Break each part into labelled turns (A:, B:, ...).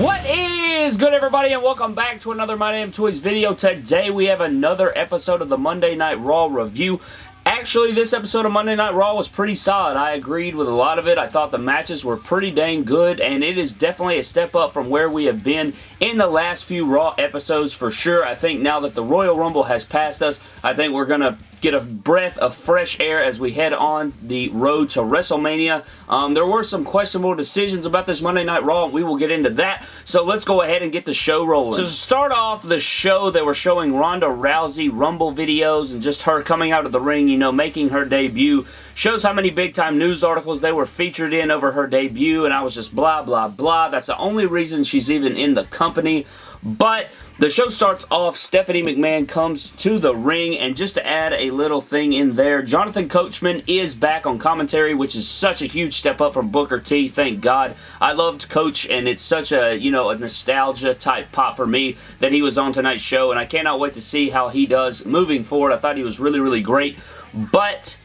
A: What is good everybody and welcome back to another My Damn Toys video. Today we have another episode of the Monday Night Raw review. Actually, this episode of Monday Night Raw was pretty solid. I agreed with a lot of it. I thought the matches were pretty dang good, and it is definitely a step up from where we have been in the last few Raw episodes for sure. I think now that the Royal Rumble has passed us, I think we're going to get a breath of fresh air as we head on the road to WrestleMania. Um, there were some questionable decisions about this Monday Night Raw, we will get into that. So let's go ahead and get the show rolling. So to start off the show, they were showing Ronda Rousey Rumble videos and just her coming out of the ring, you know, making her debut. Shows how many big-time news articles they were featured in over her debut, and I was just blah, blah, blah. That's the only reason she's even in the company. But the show starts off, Stephanie McMahon comes to the ring, and just to add a little thing in there, Jonathan Coachman is back on commentary, which is such a huge step up from Booker T, thank God. I loved Coach, and it's such a, you know, a nostalgia type pop for me that he was on tonight's show, and I cannot wait to see how he does moving forward. I thought he was really, really great, but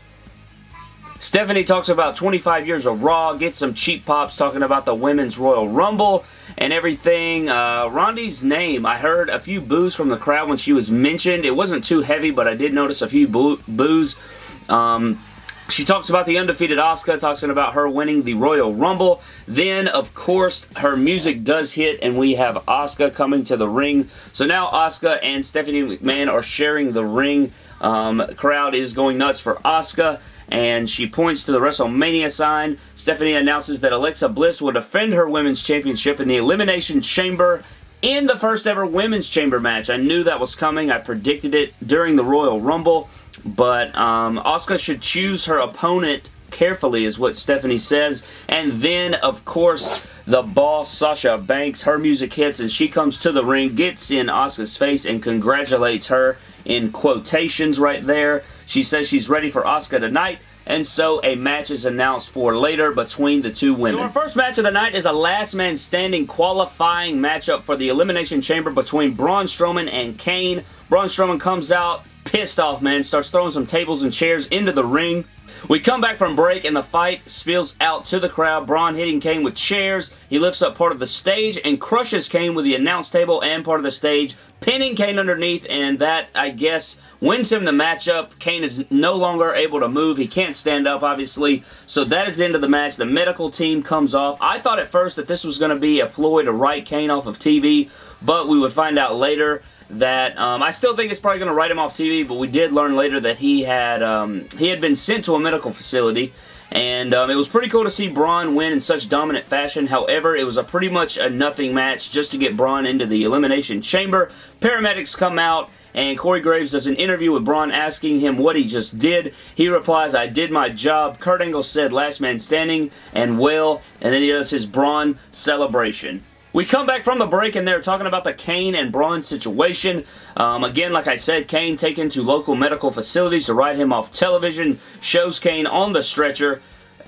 A: Stephanie talks about 25 years of Raw, gets some cheap pops talking about the Women's Royal Rumble and everything. Uh, Ronda's name, I heard a few boos from the crowd when she was mentioned. It wasn't too heavy, but I did notice a few boo boos. Um, she talks about the undefeated Asuka, talking about her winning the Royal Rumble. Then, of course, her music does hit, and we have Asuka coming to the ring. So now Asuka and Stephanie McMahon are sharing the ring. Um, crowd is going nuts for Asuka and she points to the WrestleMania sign. Stephanie announces that Alexa Bliss will defend her Women's Championship in the Elimination Chamber in the first ever Women's Chamber match. I knew that was coming. I predicted it during the Royal Rumble, but um, Asuka should choose her opponent carefully is what Stephanie says. And then, of course, the boss, Sasha Banks, her music hits and she comes to the ring, gets in Asuka's face and congratulates her in quotations right there. She says she's ready for Asuka tonight and so a match is announced for later between the two women. So our first match of the night is a last man standing qualifying matchup for the Elimination Chamber between Braun Strowman and Kane. Braun Strowman comes out pissed off, man, starts throwing some tables and chairs into the ring. We come back from break and the fight spills out to the crowd. Braun hitting Kane with chairs. He lifts up part of the stage and crushes Kane with the announce table and part of the stage, pinning Kane underneath and that, I guess, wins him the matchup. Kane is no longer able to move. He can't stand up, obviously. So that is the end of the match. The medical team comes off. I thought at first that this was going to be a ploy to write Kane off of TV, but we would find out later that um, I still think it's probably going to write him off TV, but we did learn later that he had um, he had been sent to a medical facility, and um, it was pretty cool to see Braun win in such dominant fashion. However, it was a pretty much a nothing match just to get Braun into the Elimination Chamber. Paramedics come out, and Corey Graves does an interview with Braun asking him what he just did. He replies, I did my job. Kurt Angle said last man standing and well, and then he does his Braun celebration. We come back from the break and they're talking about the Kane and Braun situation. Um, again, like I said, Kane taken to local medical facilities to write him off television. Shows Kane on the stretcher.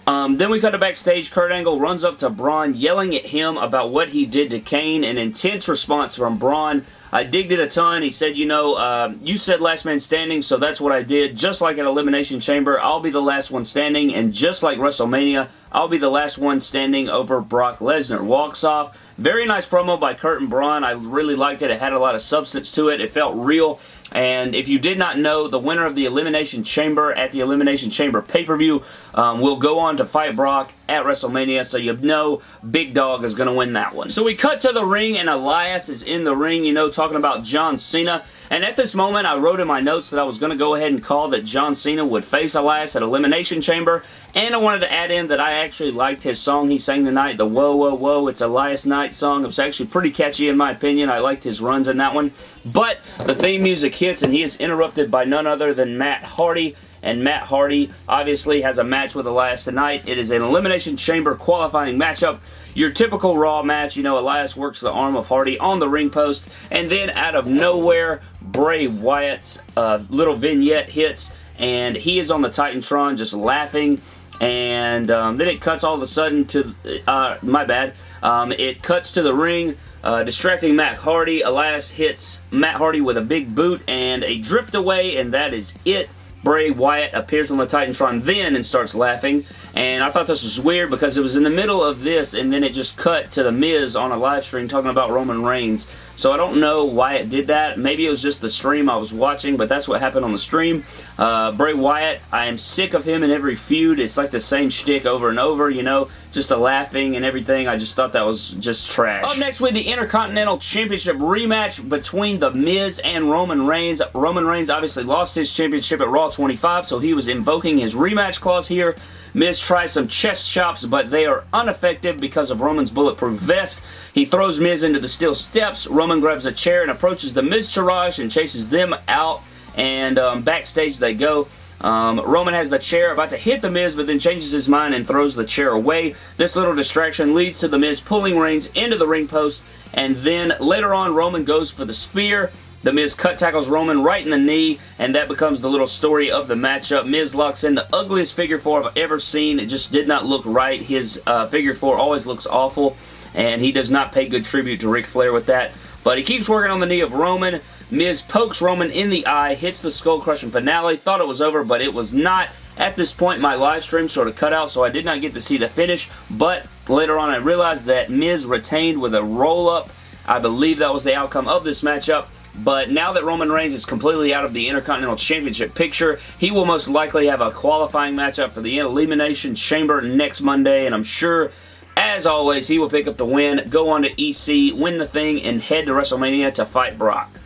A: Um, then we cut to backstage. Kurt Angle runs up to Braun, yelling at him about what he did to Kane. An intense response from Braun. I digged it a ton. He said, you know, uh, you said last man standing, so that's what I did. Just like an Elimination Chamber, I'll be the last one standing. And just like WrestleMania, I'll be the last one standing over Brock Lesnar. Walks off. Very nice promo by Kurt and Braun. I really liked it. It had a lot of substance to it. It felt real. And if you did not know, the winner of the Elimination Chamber at the Elimination Chamber pay-per-view um, will go on to fight Brock at WrestleMania, so you know Big Dog is going to win that one. So we cut to the ring, and Elias is in the ring, you know, talking about John Cena. And at this moment, I wrote in my notes that I was going to go ahead and call that John Cena would face Elias at Elimination Chamber. And I wanted to add in that I actually liked his song he sang tonight, the Whoa Whoa Whoa, It's Elias Knight song. It was actually pretty catchy in my opinion. I liked his runs in that one. But the theme music hits and he is interrupted by none other than Matt Hardy and Matt Hardy obviously has a match with Elias tonight. It is an Elimination Chamber qualifying matchup. Your typical Raw match, you know, Elias works the arm of Hardy on the ring post, and then out of nowhere, Bray Wyatt's uh, little vignette hits, and he is on the Titantron just laughing, and um, then it cuts all of a sudden to, uh, my bad, um, it cuts to the ring, uh, distracting Matt Hardy. Elias hits Matt Hardy with a big boot and a drift away, and that is it. Bray Wyatt appears on the Titantron then and starts laughing. And I thought this was weird because it was in the middle of this and then it just cut to The Miz on a live stream talking about Roman Reigns. So I don't know why it did that. Maybe it was just the stream I was watching, but that's what happened on the stream. Uh, Bray Wyatt, I am sick of him in every feud. It's like the same shtick over and over, you know, just the laughing and everything. I just thought that was just trash. Up next with the Intercontinental Championship rematch between The Miz and Roman Reigns. Roman Reigns obviously lost his championship at Raw 25, so he was invoking his rematch clause here. Miz tries some chest chops, but they are ineffective because of Roman's bulletproof vest. He throws Miz into the steel steps. Roman grabs a chair and approaches the Miztourage and chases them out, and um, backstage they go. Um, Roman has the chair about to hit The Miz, but then changes his mind and throws the chair away. This little distraction leads to The Miz pulling Reigns into the ring post, and then later on, Roman goes for the spear. The Miz cut tackles Roman right in the knee, and that becomes the little story of the matchup. Miz locks in the ugliest figure four I've ever seen. It just did not look right. His uh, figure four always looks awful, and he does not pay good tribute to Ric Flair with that. But he keeps working on the knee of Roman. Miz pokes Roman in the eye, hits the skull crushing finale. Thought it was over, but it was not. At this point, my live stream sort of cut out, so I did not get to see the finish. But later on, I realized that Miz retained with a roll-up. I believe that was the outcome of this matchup. But now that Roman Reigns is completely out of the Intercontinental Championship picture, he will most likely have a qualifying matchup for the Elimination Chamber next Monday, and I'm sure as always, he will pick up the win, go on to EC, win the thing, and head to WrestleMania to fight Brock.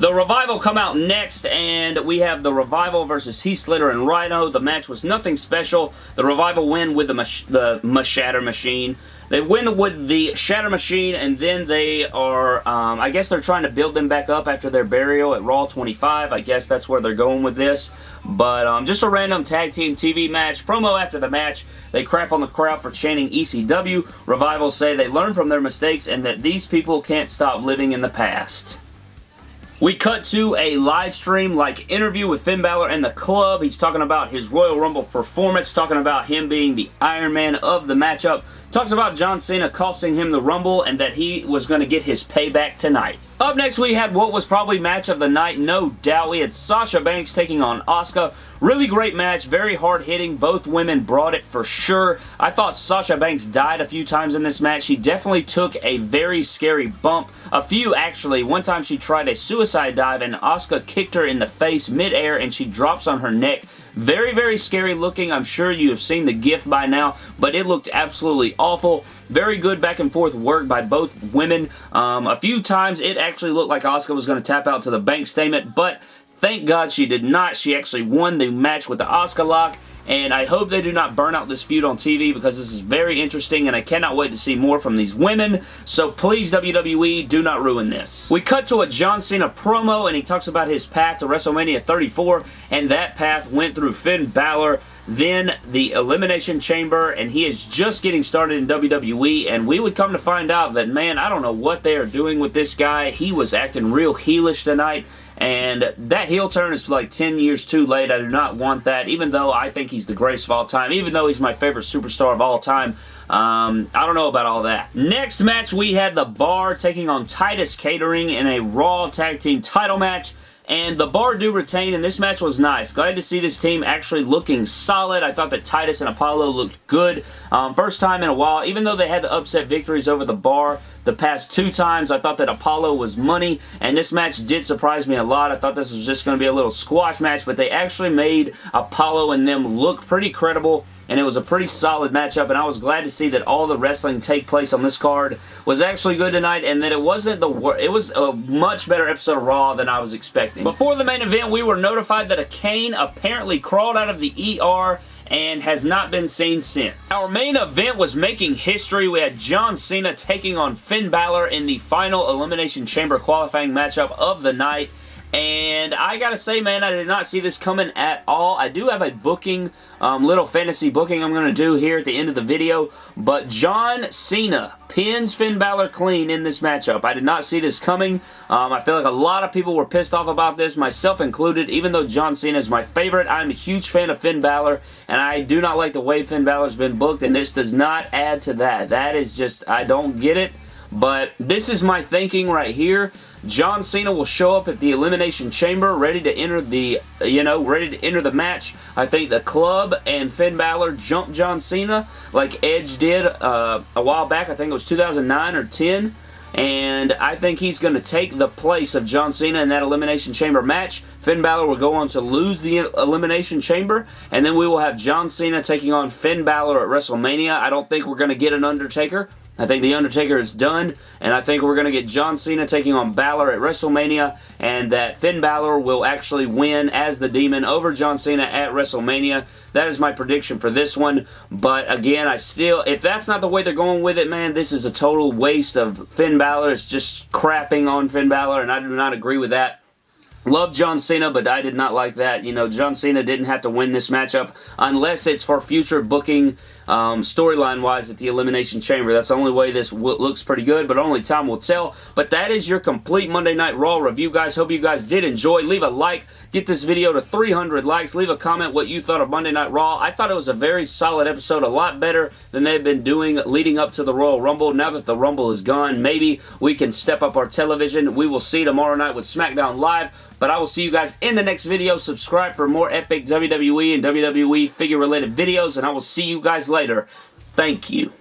A: The Revival come out next, and we have the Revival versus Heath Slater and Rhino. The match was nothing special. The Revival win with the, mach the Shatter Machine. They win with the Shatter Machine, and then they are, um, I guess they're trying to build them back up after their burial at Raw 25. I guess that's where they're going with this. But um, just a random tag team TV match. Promo after the match, they crap on the crowd for chanting ECW. Revivals say they learn from their mistakes and that these people can't stop living in the past. We cut to a live stream like interview with Finn Balor and the club. He's talking about his Royal Rumble performance, talking about him being the Iron Man of the matchup. Talks about John Cena costing him the Rumble and that he was going to get his payback tonight. Up next, we had what was probably match of the night, no doubt. We had Sasha Banks taking on Asuka. Really great match, very hard-hitting. Both women brought it for sure. I thought Sasha Banks died a few times in this match. She definitely took a very scary bump. A few, actually. One time she tried a suicide dive and Asuka kicked her in the face midair and she drops on her neck. Very, very scary looking. I'm sure you have seen the GIF by now, but it looked absolutely awful. Very good back and forth work by both women. Um, a few times it actually looked like Asuka was going to tap out to the bank statement, but thank God she did not. She actually won the match with the Asuka lock, and I hope they do not burn out this feud on TV because this is very interesting and I cannot wait to see more from these women. So please, WWE, do not ruin this. We cut to a John Cena promo and he talks about his path to WrestleMania 34 and that path went through Finn Balor then the Elimination Chamber, and he is just getting started in WWE, and we would come to find out that, man, I don't know what they are doing with this guy. He was acting real heelish tonight, and that heel turn is like 10 years too late. I do not want that, even though I think he's the greatest of all time, even though he's my favorite superstar of all time. Um, I don't know about all that. Next match, we had The Bar taking on Titus Catering in a Raw Tag Team title match. And the bar do retain, and this match was nice. Glad to see this team actually looking solid. I thought that Titus and Apollo looked good. Um, first time in a while, even though they had the upset victories over the bar the past two times, I thought that Apollo was money, and this match did surprise me a lot. I thought this was just going to be a little squash match, but they actually made Apollo and them look pretty credible and it was a pretty solid matchup, and I was glad to see that all the wrestling take place on this card was actually good tonight, and that it wasn't the it was a much better episode of Raw than I was expecting. Before the main event, we were notified that a Kane apparently crawled out of the ER and has not been seen since. Our main event was making history. We had John Cena taking on Finn Balor in the final Elimination Chamber qualifying matchup of the night. And I gotta say, man, I did not see this coming at all. I do have a booking, um, little fantasy booking I'm gonna do here at the end of the video. But John Cena pins Finn Balor clean in this matchup. I did not see this coming. Um, I feel like a lot of people were pissed off about this, myself included. Even though John Cena is my favorite, I'm a huge fan of Finn Balor. And I do not like the way Finn Balor's been booked. And this does not add to that. That is just, I don't get it. But this is my thinking right here. John Cena will show up at the Elimination Chamber ready to enter the, you know, ready to enter the match. I think the club and Finn Balor jumped John Cena like Edge did uh, a while back. I think it was 2009 or 10 and I think he's going to take the place of John Cena in that Elimination Chamber match. Finn Balor will go on to lose the Elimination Chamber, and then we will have John Cena taking on Finn Balor at WrestleMania. I don't think we're going to get an Undertaker. I think The Undertaker is done, and I think we're going to get John Cena taking on Balor at WrestleMania, and that Finn Balor will actually win as the Demon over John Cena at WrestleMania. That is my prediction for this one, but again, I still, if that's not the way they're going with it, man, this is a total waste of Finn Balor. It's just crapping on Finn Balor, and I do not agree with that. Love John Cena, but I did not like that. You know, John Cena didn't have to win this matchup unless it's for future booking um, storyline-wise at the Elimination Chamber. That's the only way this looks pretty good, but only time will tell. But that is your complete Monday Night Raw review, guys. Hope you guys did enjoy. Leave a like. Get this video to 300 likes. Leave a comment what you thought of Monday Night Raw. I thought it was a very solid episode, a lot better than they've been doing leading up to the Royal Rumble. Now that the Rumble is gone, maybe we can step up our television. We will see tomorrow night with SmackDown Live. But I will see you guys in the next video. Subscribe for more epic WWE and WWE figure related videos. And I will see you guys later. Thank you.